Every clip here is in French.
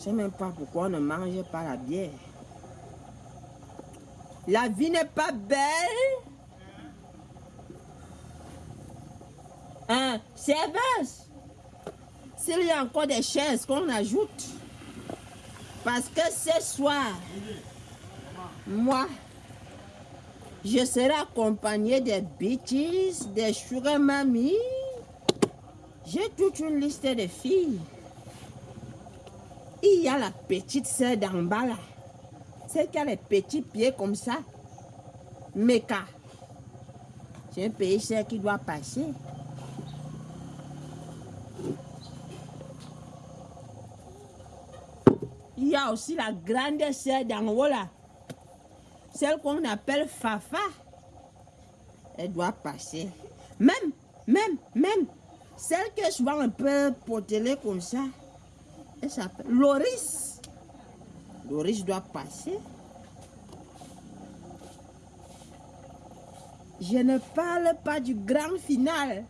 Je sais même pas pourquoi on ne mange pas la bière. La vie n'est pas belle. Hein, serveuse. S'il y a encore des chaises qu'on ajoute. Parce que ce soir, moi, je serai accompagné des bitches, des sugar mami. J'ai toute une liste de filles. Il y a la petite sœur d'en bas là. Celle qui a les petits pieds comme ça. Meka. C'est un pays cher qui doit passer. Il y a aussi la grande sœur d'en haut là. Celle qu'on appelle Fafa. Elle doit passer. Même, même, même. Celle que je vois un peu potelée comme ça. Loris. Loris doit passer. Je ne parle pas du grand final.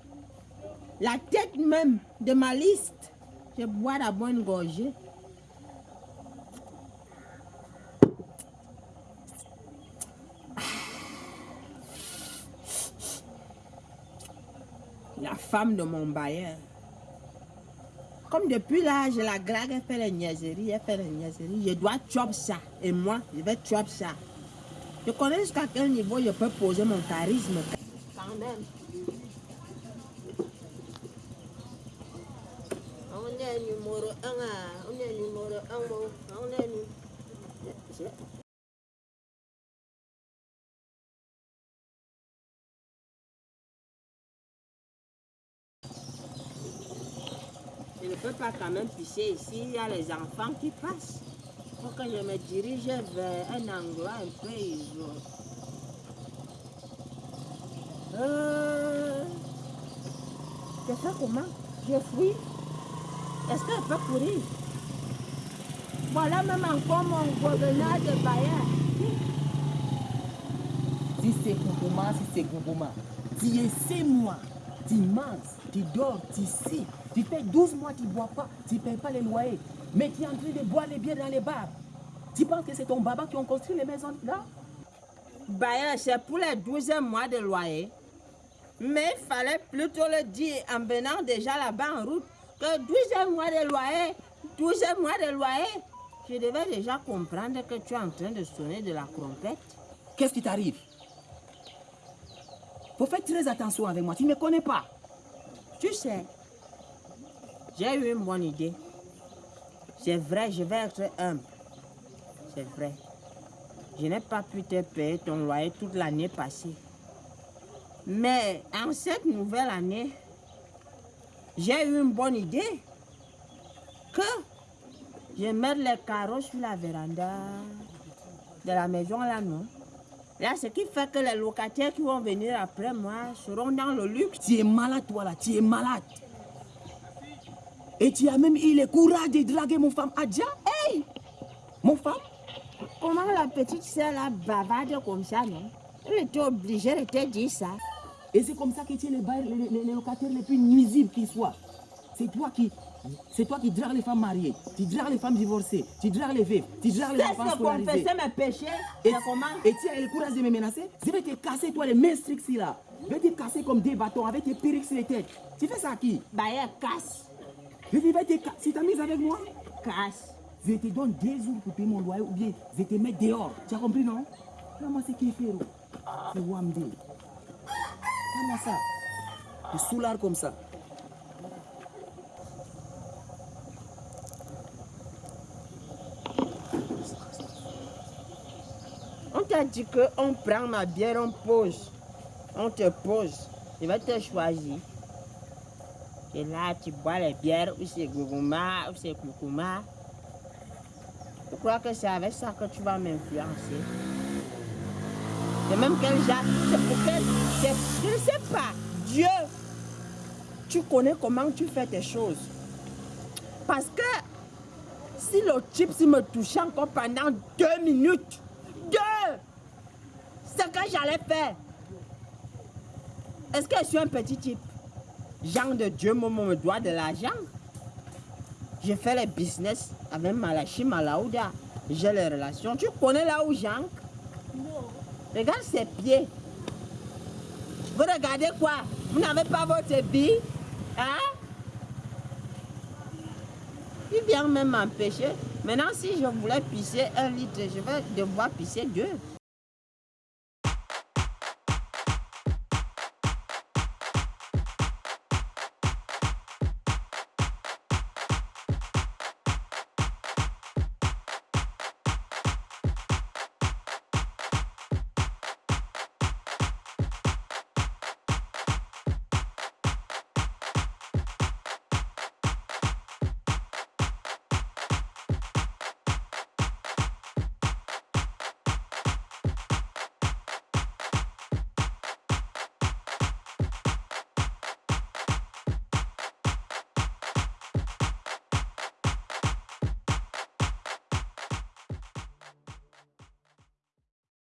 La tête même de ma liste. Je bois la bonne gorgée. La femme de mon bailleur. Comme depuis là, je la drague, elle fait les niaiseries, elle fait les niaiseries. Je dois chop ça. Et moi, je vais chop ça. Je connais jusqu'à quel niveau je peux poser mon charisme. Quand même. On est numéro 1. On est numéro 1. On est numéro... peux pas quand même pisser ici, il y a les enfants qui passent. Faut que je me dirige vers un endroit un peu isolé. Euh... Je fais comment? Je fuis. Est-ce qu'elle peut courir? Voilà même encore mon gouverneur de Bayer. Si c'est Koukouma, si c'est Koukouma, tu es mois, tu manges, tu dors, tu sais, tu fais 12 mois, tu ne bois pas, tu ne payes pas les loyers, mais tu es en train de boire les bières dans les bars. Tu penses que c'est ton baba qui a construit les maisons là? Bayer, c'est pour les 12 mois de loyer. Mais il fallait plutôt le dire en venant déjà là-bas en route que 12 mois de loyer, 12 mois de loyer. Je devais déjà comprendre que tu es en train de sonner de la trompette. Qu'est-ce qui t'arrive? Faut faire très attention avec moi, tu ne me connais pas. Tu sais, j'ai eu une bonne idée. C'est vrai, je vais être humble. C'est vrai. Je n'ai pas pu te payer ton loyer toute l'année passée. Mais en cette nouvelle année, j'ai eu une bonne idée. Que je mette les carreaux sur la véranda de la maison là, non? Là, ce qui fait que les locataires qui vont venir après moi seront dans le luxe. Tu es malade, toi là, tu es malade. Et tu as même eu le courage de draguer mon femme Adja. Hey Mon femme Comment la petite sœur là bavarde comme ça, non? Elle était obligée de te dire ça. Et c'est comme ça que tu es les, les, les, les locataires les plus nuisibles qui soient. C'est toi qui c'est toi qui dragues les femmes mariées, tu dragues les femmes divorcées, tu dragues les veuves, tu dragues les enfants scolarisés. confesser mes péchés et, comment? et tu as le courage de me menacer? Je vais te casser, toi, les mains strictes là. Je vais te casser comme des bâtons avec tes perruques sur les têtes. Tu fais ça à qui? Bah, casse. Je vais casser. Si t'as mis avec moi Casse. Je te donne deux jours pour payer mon loyer ou bien je te mets dehors. Tu as compris, non? Comment c'est qui fait C'est Wamde. Comment ça? Tu soulard comme ça. On t'a dit qu'on prend ma bière, on pose. On te pose. Je vais te choisir. Et là, tu bois les bières, ou c'est Gougouma, ou c'est Koukouma. Je crois que c'est avec ça que tu vas m'influencer. Et même quel genre, c'est quel, je ne sais pas, Dieu, tu connais comment tu fais tes choses. Parce que si le type s'il me touchait encore pendant deux minutes, deux, ce que j'allais faire. Est-ce que je suis un petit type? Jean de Dieu, maman me doit de l'argent. Je fais les business avec Malachi Malaouda. J'ai les relations. Tu connais là où Jean? Non. Regarde ses pieds. Vous regardez quoi? Vous n'avez pas votre vie? Hein? Il vient même m'empêcher. Maintenant, si je voulais pisser un litre, je vais devoir pisser deux.